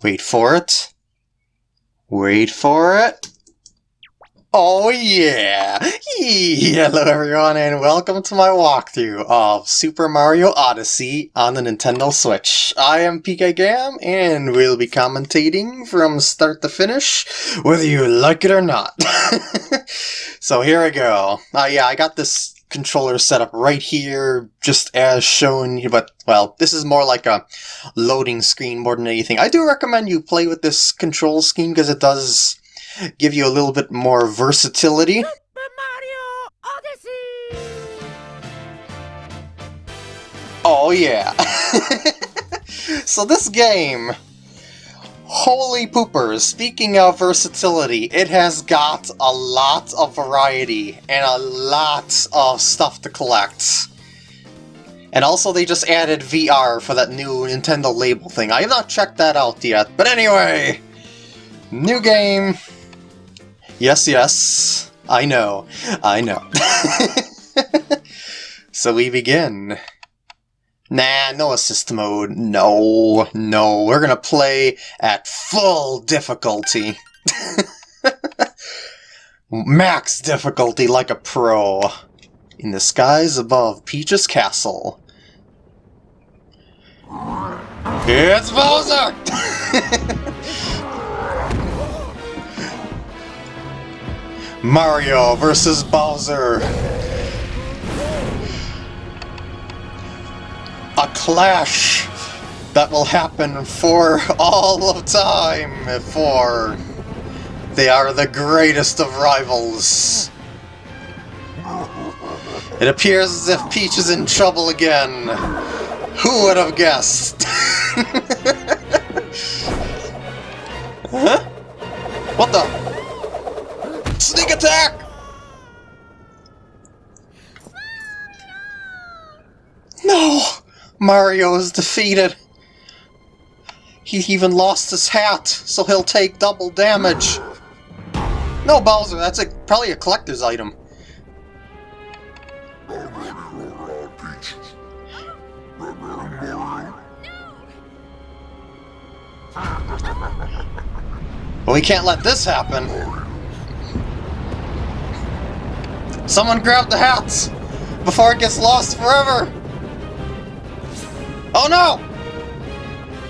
Wait for it. Wait for it. Oh yeah! Hello everyone and welcome to my walkthrough of Super Mario Odyssey on the Nintendo Switch. I am PK Gam and we'll be commentating from start to finish, whether you like it or not. so here we go. Uh, yeah, I got this controller setup right here, just as shown, but, well, this is more like a loading screen more than anything. I do recommend you play with this control scheme because it does give you a little bit more versatility. Oh yeah. so this game, holy poopers, speaking of versatility, it has got a lot of variety and a lot of stuff to collect. And also they just added VR for that new Nintendo label thing. I have not checked that out yet, but anyway, new game, Yes, yes. I know. I know. so we begin. Nah, no assist mode. No, no. We're gonna play at full difficulty. Max difficulty like a pro. In the skies above Peach's castle. It's Bowser! Mario versus Bowser. A clash that will happen for all of time, for they are the greatest of rivals. It appears as if Peach is in trouble again. Who would have guessed? Mario is defeated. He even lost his hat, so he'll take double damage. No, Bowser, that's a, probably a collector's item. Well, we can't let this happen. Someone grab the hats! Before it gets lost forever! Oh no!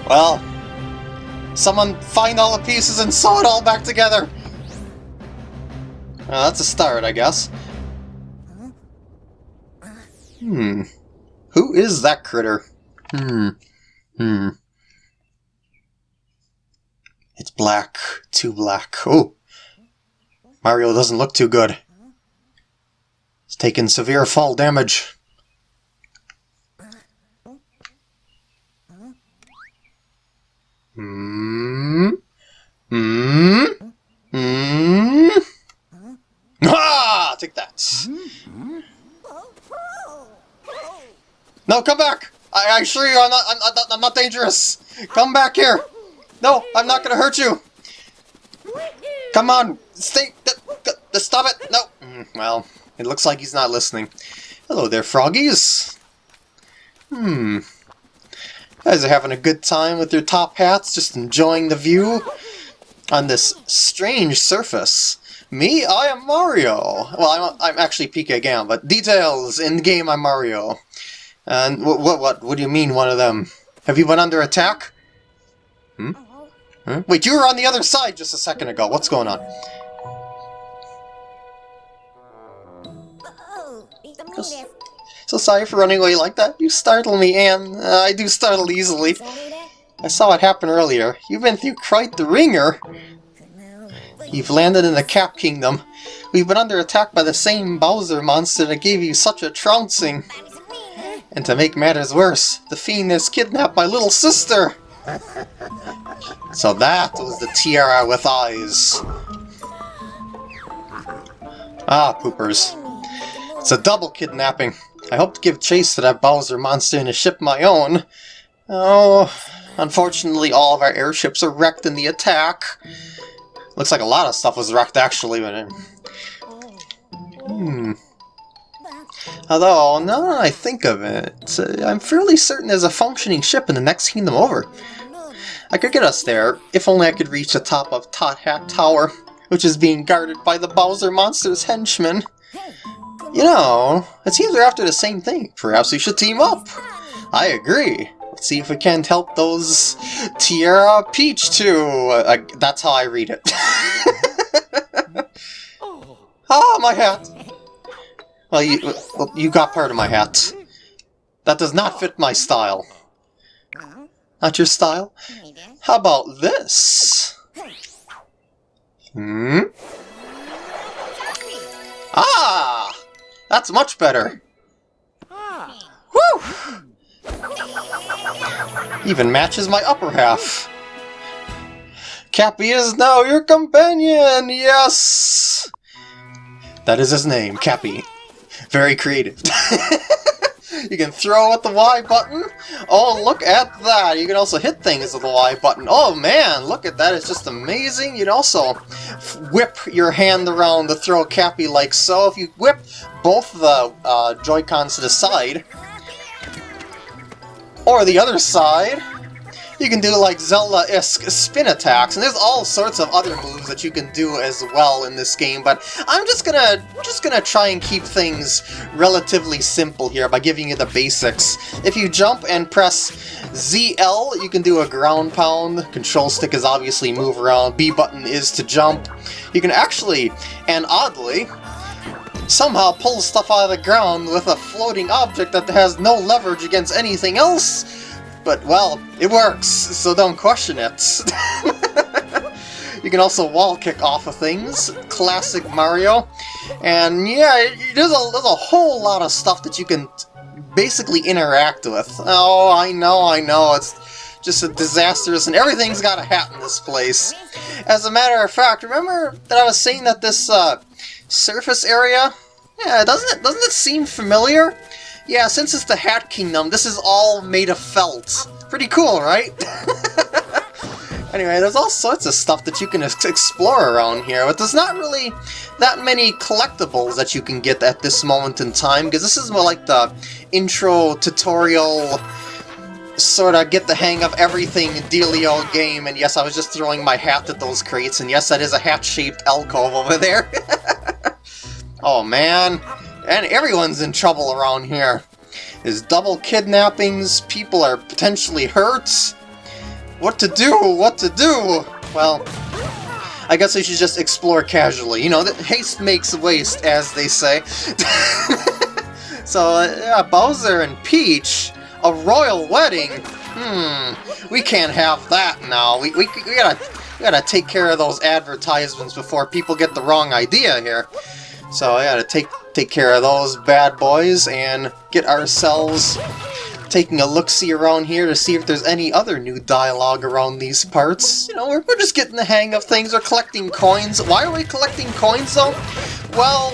Well, someone find all the pieces and sew it all back together! Well, that's a start, I guess. Hmm. Who is that critter? Hmm. Hmm. It's black. Too black. Oh! Mario doesn't look too good. He's taken severe fall damage. Hmm. Hmm. Hmm. Ah! Take that. No, come back! I, I assure you, I'm not, I'm, not, I'm not dangerous. Come back here. No, I'm not gonna hurt you. Come on, stay. Stop it. No. Mm, well. It looks like he's not listening. Hello there, froggies! Hmm. Guys are having a good time with your top hats, just enjoying the view on this strange surface. Me? I am Mario! Well, I'm, I'm actually PK Gam, but details! In the game, I'm Mario. And what, what, what, what do you mean, one of them? Have you been under attack? Hmm? Huh? Wait, you were on the other side just a second ago. What's going on? So sorry for running away like that. You startle me, Anne. Uh, I do startle easily. I saw it happen earlier. You've been through quite the wringer. You've landed in the Cap Kingdom. We've been under attack by the same Bowser monster that gave you such a trouncing. And to make matters worse, the fiend has kidnapped my little sister! So that was the tiara with eyes. Ah, poopers. It's a double kidnapping. I hope to give chase to that Bowser monster in a ship my own. Oh, unfortunately all of our airships are wrecked in the attack. Looks like a lot of stuff was wrecked actually, but... Hmm... Although, now that I think of it, uh, I'm fairly certain there's a functioning ship in the next kingdom over. I could get us there, if only I could reach the top of Top Hat Tower, which is being guarded by the Bowser Monster's henchmen. You know, it seems we're after the same thing. Perhaps we should team up. I agree. Let's see if we can't help those Tiara Peach too. Uh, that's how I read it. ah, my hat. Well, you, well, you got part of my hat. That does not fit my style. Not your style? How about this? Hmm? Ah! That's much better. Ah. Whew! Even matches my upper half. Cappy is now your companion! Yes! That is his name, Cappy. Very creative. you can throw at the Y button. Oh, look at that. You can also hit things with the Y button. Oh man, look at that. It's just amazing. You can also whip your hand around to throw Cappy like so. If you whip both the uh, Joy-Cons to the side, or the other side, you can do like Zelda-esque spin attacks, and there's all sorts of other moves that you can do as well in this game, but I'm just gonna just gonna try and keep things relatively simple here by giving you the basics. If you jump and press ZL, you can do a ground pound, control stick is obviously move around, B button is to jump. You can actually, and oddly, somehow pull stuff out of the ground with a floating object that has no leverage against anything else, but, well, it works, so don't question it. you can also wall kick off of things, classic Mario, and yeah, there's a, there's a whole lot of stuff that you can basically interact with. Oh, I know, I know, it's just a disastrous, and everything's got a hat in this place. As a matter of fact, remember that I was saying that this uh, surface area, yeah, doesn't it, doesn't it seem familiar? Yeah, since it's the Hat Kingdom, this is all made of felt. Pretty cool, right? anyway, there's all sorts of stuff that you can explore around here, but there's not really that many collectibles that you can get at this moment in time, because this is more like the intro tutorial sort of get the hang of everything dealio game, and yes, I was just throwing my hat at those crates, and yes, that is a hat-shaped alcove over there. oh man, and everyone's in trouble around here. There's double kidnappings, people are potentially hurt. What to do? What to do? Well, I guess I should just explore casually. You know, that haste makes waste, as they say. so, uh, Bowser and Peach, a royal wedding? Hmm, we can't have that now. We, we, we gotta we gotta take care of those advertisements before people get the wrong idea here. So I gotta take take care of those bad boys and get ourselves taking a look-see around here to see if there's any other new dialogue around these parts. You know, we're, we're just getting the hang of things. We're collecting coins. Why are we collecting coins, though? Well,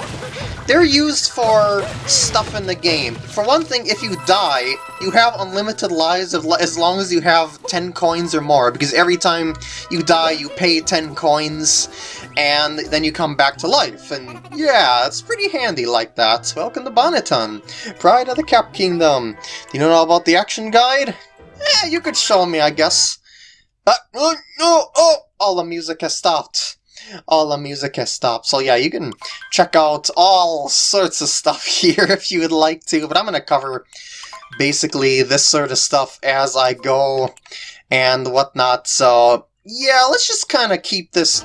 they're used for stuff in the game. For one thing, if you die, you have unlimited lives as long as you have 10 coins or more, because every time you die, you pay 10 coins, and then you come back to life. And yeah, it's pretty handy like that. Welcome to Bonneton, Pride of the Cap Kingdom. You know about the action guide? Eh, you could show me, I guess. But, oh, no, oh, all the music has stopped all the music has stopped. So yeah, you can check out all sorts of stuff here if you would like to, but I'm going to cover basically this sort of stuff as I go and whatnot, so yeah, let's just kind of keep this,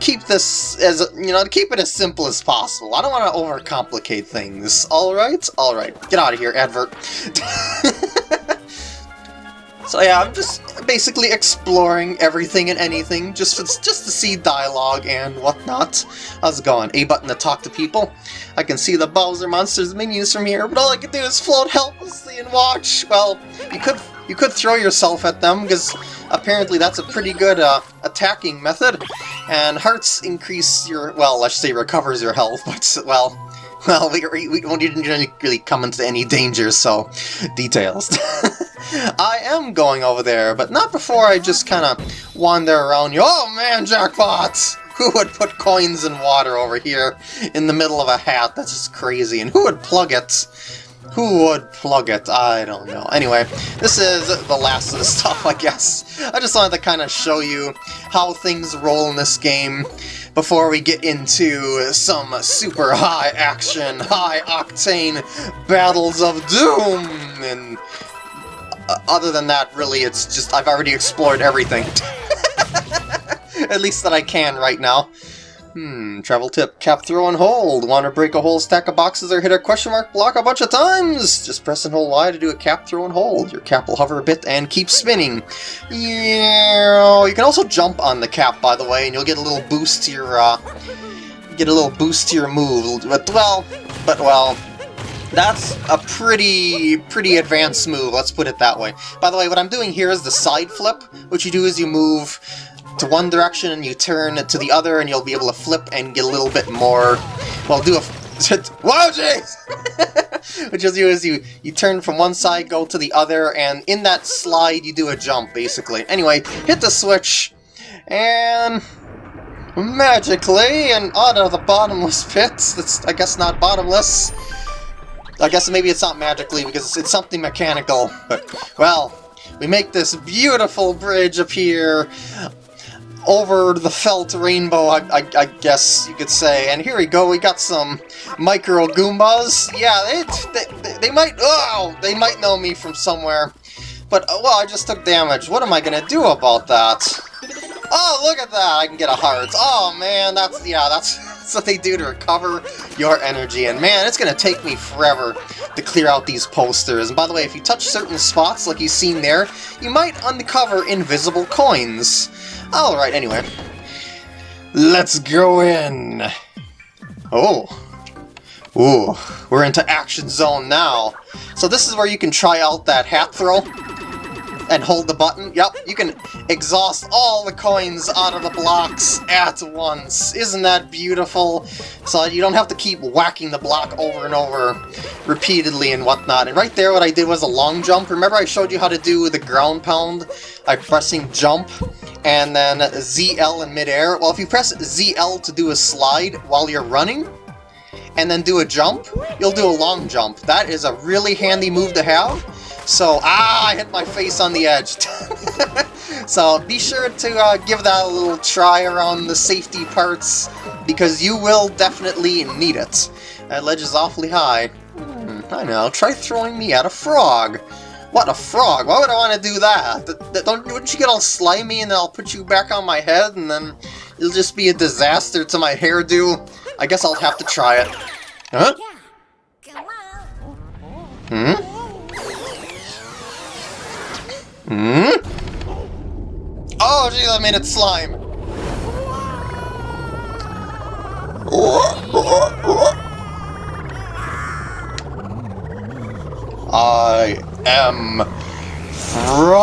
keep this as, you know, keep it as simple as possible. I don't want to overcomplicate things. Alright? Alright. Get out of here, advert. So yeah, I'm just basically exploring everything and anything, just for, just to see dialogue and whatnot. How's it going? A button to talk to people. I can see the Bowser Monster's minions from here, but all I can do is float helplessly and watch. Well, you could you could throw yourself at them, because apparently that's a pretty good uh, attacking method. And hearts increase your, well, let's say recovers your health, but, well, well, we, we, we didn't really come into any danger, so details. I am going over there, but not before I just kind of wander around you. Oh man, jackpots! Who would put coins in water over here in the middle of a hat? That's just crazy. And who would plug it? Who would plug it? I don't know. Anyway, this is the last of the stuff, I guess. I just wanted to kind of show you how things roll in this game before we get into some super high action, high octane battles of doom. And uh, other than that, really, it's just I've already explored everything. At least that I can right now. Hmm, travel tip. Cap, throw, and hold. Want to break a whole stack of boxes or hit a question mark block a bunch of times? Just press and hold Y to do a cap, throw, and hold. Your cap will hover a bit and keep spinning. Yeah. You can also jump on the cap, by the way, and you'll get a little boost to your, uh, get a little boost to your move. But, well, but, well, that's a pretty, pretty advanced move, let's put it that way. By the way, what I'm doing here is the side flip. What you do is you move to one direction and you turn to the other and you'll be able to flip and get a little bit more, well, do a, whoa, jeez! what you'll do is you, you turn from one side, go to the other, and in that slide you do a jump, basically. Anyway, hit the switch, and magically, and out of the bottomless pits, that's, I guess, not bottomless, I guess maybe it's not magically because it's, it's something mechanical, but, well, we make this beautiful bridge appear over the felt rainbow, I, I, I, guess you could say. And here we go, we got some micro Goombas. Yeah, they, they, they might, oh, they might know me from somewhere. But, uh, well, I just took damage. What am I gonna do about that? Oh, look at that! I can get a heart. Oh, man, that's, yeah, that's, that's what they do to recover your energy. And, man, it's gonna take me forever to clear out these posters. And by the way, if you touch certain spots, like you've seen there, you might uncover invisible coins. Alright, anyway. Let's go in! Oh. Ooh, we're into Action Zone now. So this is where you can try out that hat throw and hold the button. Yep, you can exhaust all the coins out of the blocks at once. Isn't that beautiful? So you don't have to keep whacking the block over and over repeatedly and whatnot. And right there what I did was a long jump. Remember I showed you how to do the ground pound by pressing jump and then ZL in midair? Well, if you press ZL to do a slide while you're running, and then do a jump, you'll do a long jump. That is a really handy move to have. So, ah, I hit my face on the edge. so be sure to uh, give that a little try around the safety parts, because you will definitely need it. That ledge is awfully high. Hmm, I know, try throwing me at a frog. What, a frog? Why would I want to do that? Don't, wouldn't you get all slimy and I'll put you back on my head and then it'll just be a disaster to my hairdo? I guess I'll have to try it. Huh? Hmm? Hmm? Oh, geez, I made it slime. Am Frog!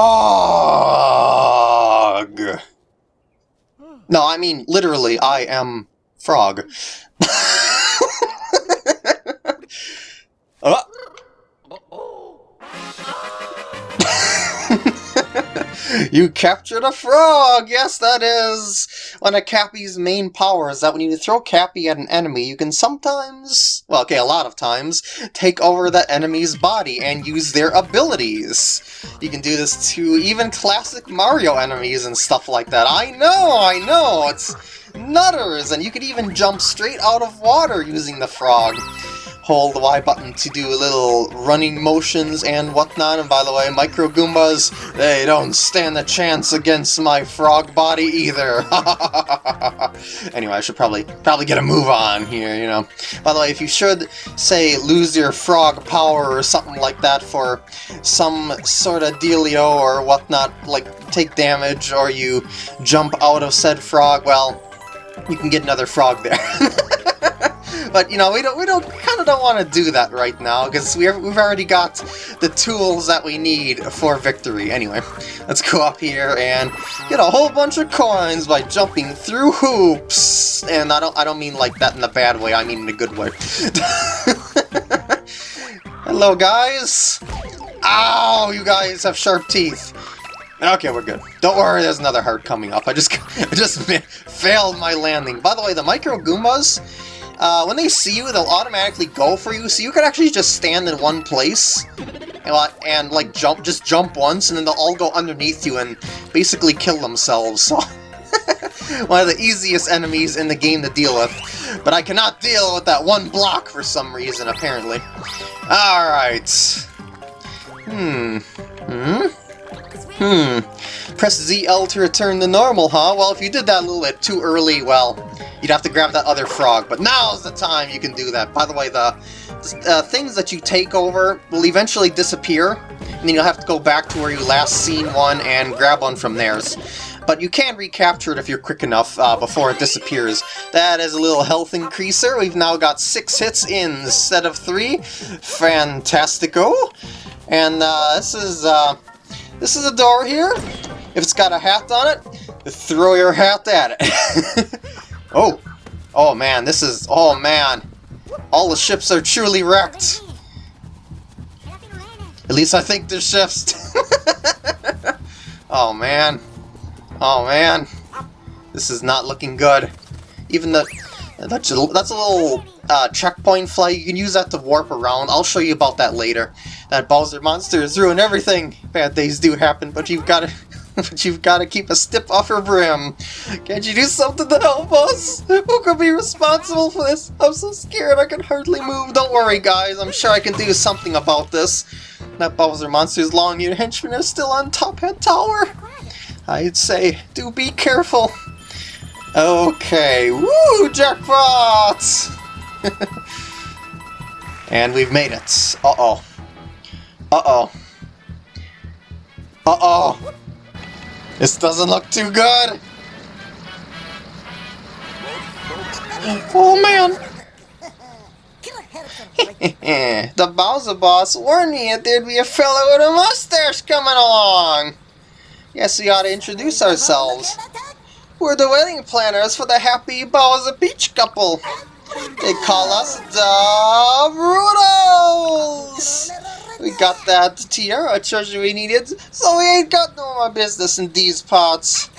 No, I mean, literally, I am Frog. you captured a frog! Yes, that is one of Cappy's main powers, is that when you throw Cappy at an enemy, you can sometimes, well, okay, a lot of times, take over that enemy's body and use their abilities. You can do this to even classic Mario enemies and stuff like that. I know, I know, it's nutters, and you could even jump straight out of water using the frog hold the Y button to do little running motions and whatnot. And by the way, Micro Goombas, they don't stand a chance against my frog body either. anyway, I should probably probably get a move on here, you know. By the way, if you should, say, lose your frog power or something like that for some sort of dealio or whatnot, like take damage or you jump out of said frog, well, you can get another frog there. But you know, we don't we don't kind of don't want to do that right now because we we've already got the tools that we need for victory. Anyway, let's go up here and get a whole bunch of coins by jumping through hoops. And I don't I don't mean like that in a bad way. I mean in a good way. Hello, guys. Ow! You guys have sharp teeth. Okay, we're good. Don't worry, there's another heart coming up. I just I just failed my landing. By the way, the Micro Goombas uh, when they see you, they'll automatically go for you, so you can actually just stand in one place and, and like jump, just jump once, and then they'll all go underneath you and basically kill themselves. So one of the easiest enemies in the game to deal with. But I cannot deal with that one block for some reason, apparently. Alright. Hmm. Hmm? Hmm. Press ZL to return to normal, huh? Well, if you did that a little bit too early, well, you'd have to grab that other frog. But now's the time you can do that. By the way, the uh, things that you take over will eventually disappear, and then you'll have to go back to where you last seen one and grab one from theirs but you can recapture it if you're quick enough uh, before it disappears. That is a little health increaser. We've now got six hits instead of three. Fantastico. And uh, this is uh, this is a door here. If it's got a hat on it, throw your hat at it. oh, oh man, this is oh man. All the ships are truly wrecked. At least I think they're ships. oh man. Oh man, this is not looking good. Even the that's a, that's a little uh, checkpoint flight. You can use that to warp around. I'll show you about that later. That Bowser monster has ruined everything. Bad days do happen, but you've got to. But you've got to keep a stiff upper brim. Can't you do something to help us? Who could be responsible for this? I'm so scared I can hardly move. Don't worry, guys. I'm sure I can do something about this. That Bowser monster's long-eared henchman is still on Top Hat Tower. I'd say do be careful. Okay, woo, jackpot! and we've made it. Uh-oh. Uh-oh. Uh-oh. This doesn't look too good. Oh, man. the Bowser boss warned me that there'd be a fellow with a mustache coming along. Yes, we ought to introduce ourselves. We're the wedding planners for the happy Bowser Peach couple. They call us the Broodals! We got that tiara treasure we needed, so we ain't got no more business in these parts.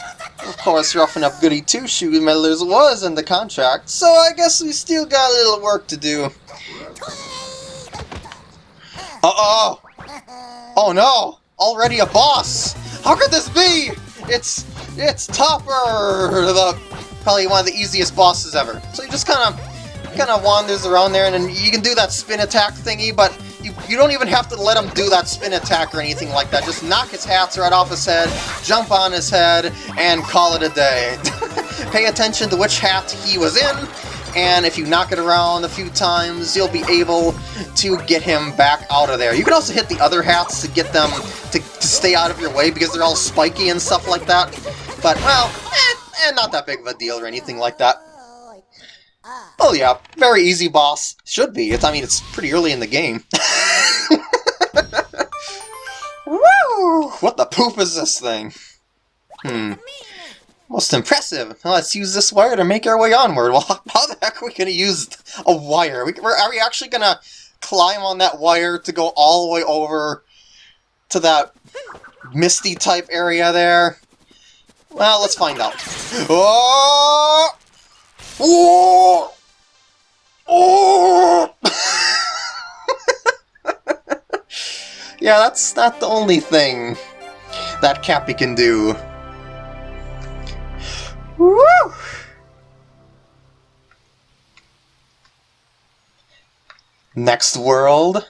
Of course, roughing up Goody Two-Shoes meddlers was in the contract, so I guess we still got a little work to do. Uh-oh! Oh no! Already a boss! How could this be? It's it's Topper, the probably one of the easiest bosses ever. So you just kind of kind of wanders around there, and you can do that spin attack thingy, but you, you don't even have to let him do that spin attack or anything like that. Just knock his hats right off his head, jump on his head, and call it a day. Pay attention to which hat he was in, and if you knock it around a few times, you'll be able to get him back out of there. You can also hit the other hats to get them to, to stay out of your way because they're all spiky and stuff like that. But, well, eh, eh, not that big of a deal or anything like that. Oh yeah, very easy boss. Should be. It's, I mean, it's pretty early in the game. Woo! What the poop is this thing? Hmm. Most impressive. Let's use this wire to make our way onward. Well, how the heck are we going to use a wire? We, are we actually going to climb on that wire to go all the way over to that misty type area there? Well, let's find out. Oh! Oh! Oh! yeah, that's not the only thing that Cappy can do. Woo! Next world,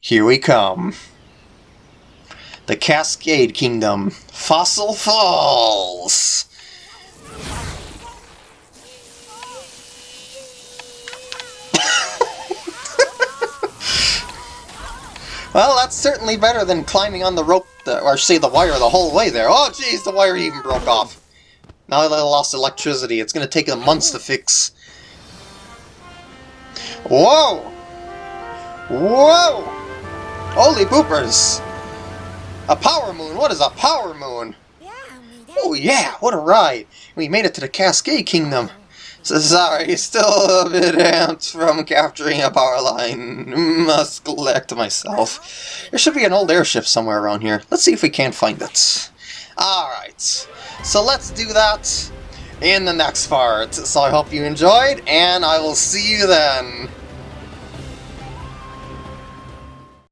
here we come. The Cascade Kingdom, Fossil Falls! Well, that's certainly better than climbing on the rope, or say the wire the whole way there. Oh jeez, the wire even broke off. Now that I lost electricity, it's going to take them months to fix. Whoa! Whoa! Holy poopers! A power moon? What is a power moon? Oh yeah, what a ride! We made it to the Cascade Kingdom. So sorry, still a bit amped from capturing a power line. Must collect myself. There should be an old airship somewhere around here. Let's see if we can't find it. Alright, so let's do that. in the next part. So I hope you enjoyed, and I will see you then.